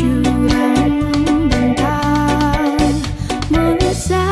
curhat tentang masa